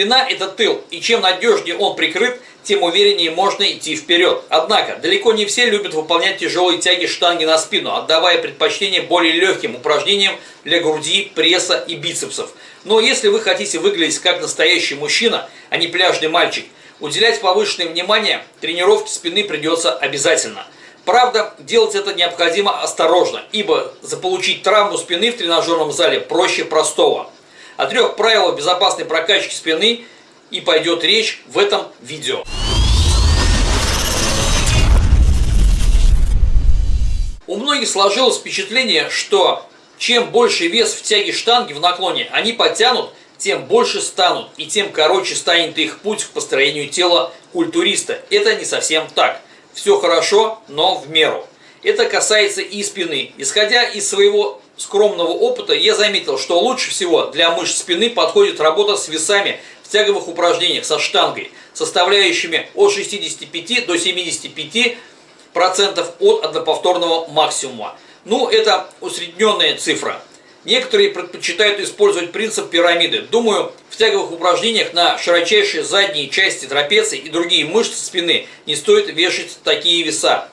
Спина – это тыл, и чем надежнее он прикрыт, тем увереннее можно идти вперед. Однако, далеко не все любят выполнять тяжелые тяги штанги на спину, отдавая предпочтение более легким упражнениям для груди, пресса и бицепсов. Но если вы хотите выглядеть как настоящий мужчина, а не пляжный мальчик, уделять повышенное внимание тренировке спины придется обязательно. Правда, делать это необходимо осторожно, ибо заполучить травму спины в тренажерном зале проще простого. О трех правилах безопасной прокачки спины и пойдет речь в этом видео. У многих сложилось впечатление, что чем больше вес в тяге штанги в наклоне они потянут, тем больше станут и тем короче станет их путь к построению тела культуриста. Это не совсем так. Все хорошо, но в меру. Это касается и спины. Исходя из своего скромного опыта, я заметил, что лучше всего для мышц спины подходит работа с весами в тяговых упражнениях со штангой, составляющими от 65 до 75 процентов от одноповторного максимума. Ну, это усредненная цифра. Некоторые предпочитают использовать принцип пирамиды. Думаю, в тяговых упражнениях на широчайшие задние части трапеции и другие мышцы спины не стоит вешать такие веса,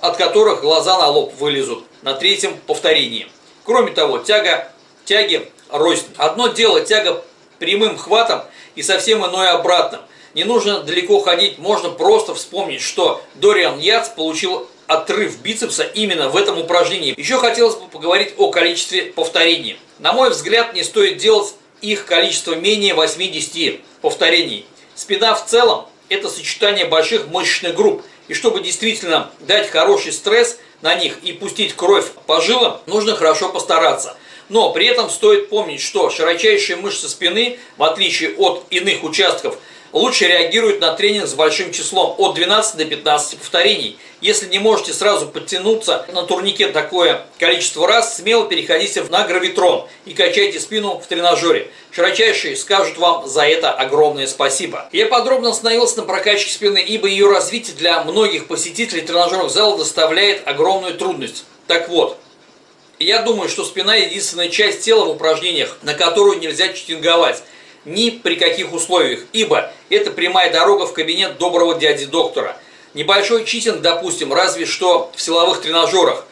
от которых глаза на лоб вылезут на третьем повторении. Кроме того, тяга, тяги рознь. Одно дело тяга прямым хватом и совсем иное обратным. Не нужно далеко ходить, можно просто вспомнить, что Дориан Яц получил отрыв бицепса именно в этом упражнении. Еще хотелось бы поговорить о количестве повторений. На мой взгляд, не стоит делать их количество менее 80 повторений. Спина в целом – это сочетание больших мышечных групп. И чтобы действительно дать хороший стресс на них и пустить кровь по жилам, нужно хорошо постараться. Но при этом стоит помнить, что широчайшие мышцы спины, в отличие от иных участков, лучше реагируют на тренинг с большим числом от 12 до 15 повторений. Если не можете сразу подтянуться на турнике такое количество раз, смело переходите на гравитрон и качайте спину в тренажере. Широчайшие скажут вам за это огромное спасибо. Я подробно остановился на прокачке спины, ибо ее развитие для многих посетителей тренажерных залов доставляет огромную трудность. Так вот, я думаю, что спина единственная часть тела в упражнениях, на которую нельзя читинговать ни при каких условиях, ибо это прямая дорога в кабинет доброго дяди-доктора. Небольшой читинг, допустим, разве что в силовых тренажерах.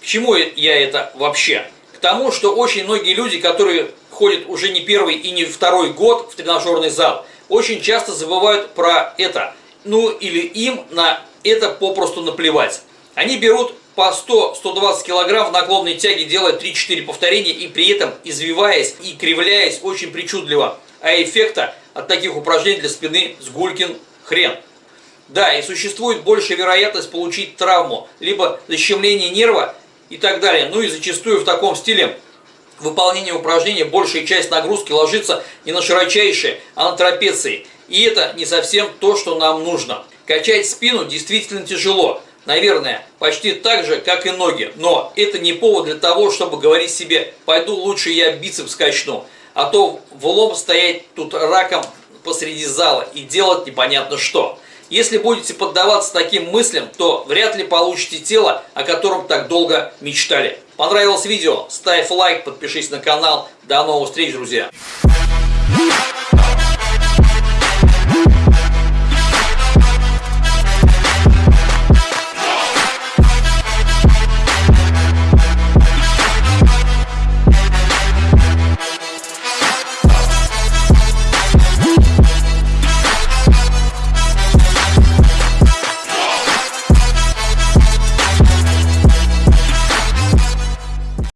К чему я это вообще? К тому, что очень многие люди, которые ходят уже не первый и не второй год в тренажерный зал, очень часто забывают про это. Ну или им на это попросту наплевать. Они берут по 100-120 килограмм в наклонной тяге, делая 3-4 повторения и при этом извиваясь и кривляясь очень причудливо. А эффекта от таких упражнений для спины с гулькин хрен. Да, и существует большая вероятность получить травму, либо защемление нерва и так далее. Ну и зачастую в таком стиле выполнение упражнения большая часть нагрузки ложится не на широчайшие, а на трапеции. И это не совсем то, что нам нужно. Качать спину действительно тяжело. Наверное, почти так же, как и ноги. Но это не повод для того, чтобы говорить себе, пойду лучше я бицепс качну. А то в лоб стоять тут раком посреди зала и делать непонятно что. Если будете поддаваться таким мыслям, то вряд ли получите тело, о котором так долго мечтали. Понравилось видео? Ставь лайк, подпишись на канал. До новых встреч, друзья!